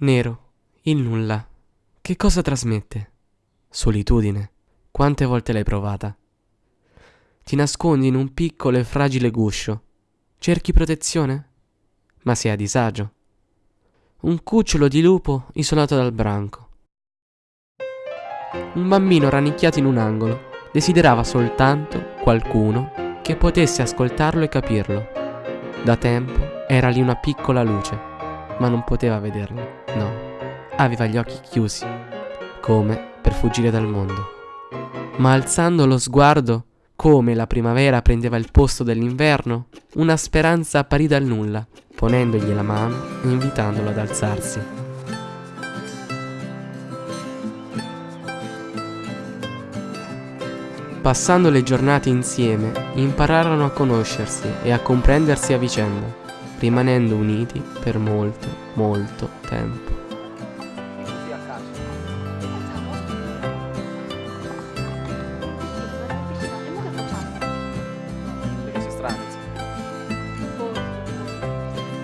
Nero, il nulla. Che cosa trasmette? Solitudine. Quante volte l'hai provata? Ti nascondi in un piccolo e fragile guscio. Cerchi protezione? Ma sei a disagio. Un cucciolo di lupo isolato dal branco. Un bambino rannicchiato in un angolo desiderava soltanto qualcuno che potesse ascoltarlo e capirlo. Da tempo era lì una piccola luce, ma non poteva vederlo, no. Aveva gli occhi chiusi, come per fuggire dal mondo. Ma alzando lo sguardo, come la primavera prendeva il posto dell'inverno, una speranza apparì dal nulla, ponendogli la mano e invitandolo ad alzarsi. Passando le giornate insieme, impararono a conoscersi e a comprendersi a vicenda, rimanendo uniti per molto, molto tempo.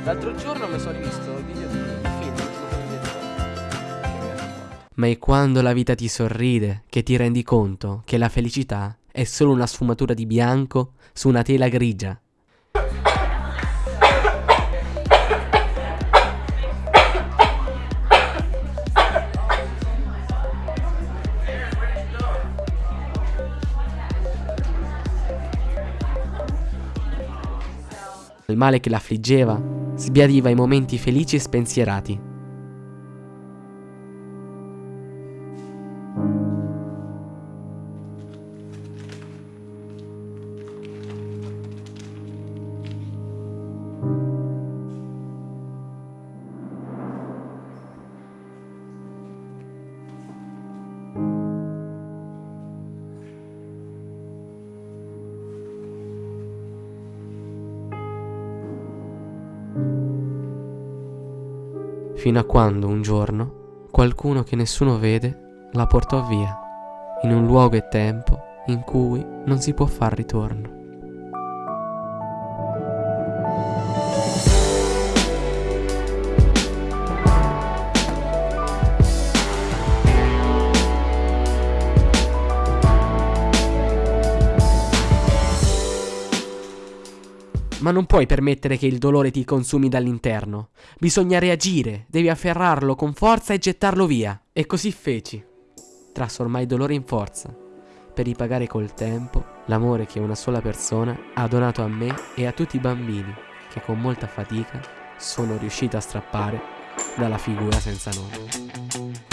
L'altro giorno mi sono rivisto il video di Ma è quando la vita ti sorride che ti rendi conto che la felicità è solo una sfumatura di bianco su una tela grigia. Il male che l'affliggeva sbiadiva i momenti felici e spensierati. Fino a quando un giorno qualcuno che nessuno vede la portò via, in un luogo e tempo in cui non si può far ritorno. Ma non puoi permettere che il dolore ti consumi dall'interno. Bisogna reagire, devi afferrarlo con forza e gettarlo via. E così feci. Trasformai dolore in forza, per ripagare col tempo l'amore che una sola persona ha donato a me e a tutti i bambini che con molta fatica sono riuscito a strappare dalla figura senza nome.